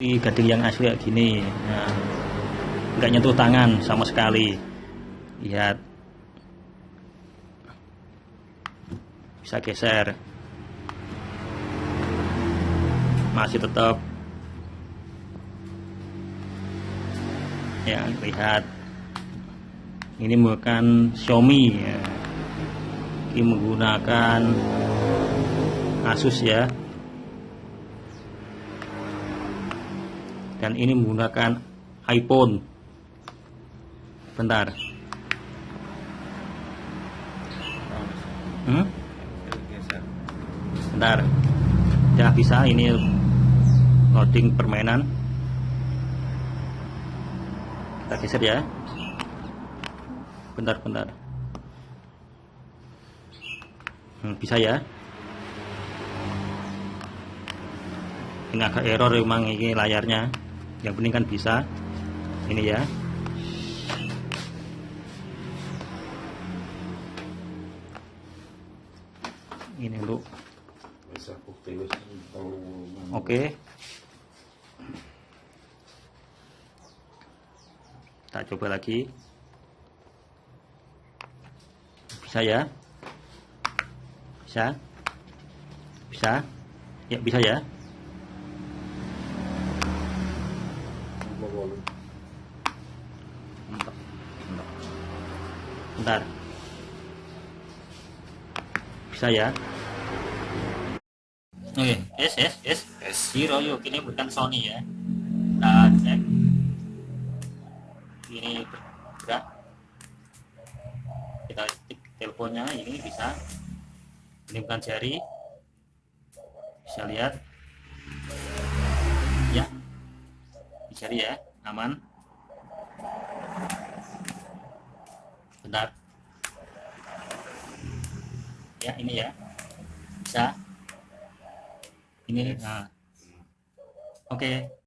Ini gading yang asli kayak gini nah, nyentuh tangan sama sekali. Lihat. Bisa geser. Masih tetap. Ya lihat. Ini bukan Xiaomi ya. ini menggunakan Asus ya dan ini menggunakan iPhone. Bentar. Hmm? bentar. Ya bisa ini loading permainan. Kita geser ya. Bentar bentar. Hmm, bisa ya. Ini agak error memang ini layarnya yang penting kan bisa. Ini ya. Ini untuk oke. Kita coba lagi. Bisa ya? Bisa? Bisa? Ya bisa ya bentar. Bisa ya? Oke yes yes yes. Yes. Hero yuk. Ini bukan Sony ya. Kita cek. Ini bergerak. Kita ketik teleponnya. Ini bisa ini bukan jari. Bisa lihat. Ya. Jari ya aman? Bentar. Ya ini ya. Bisa? Ini nah. Oke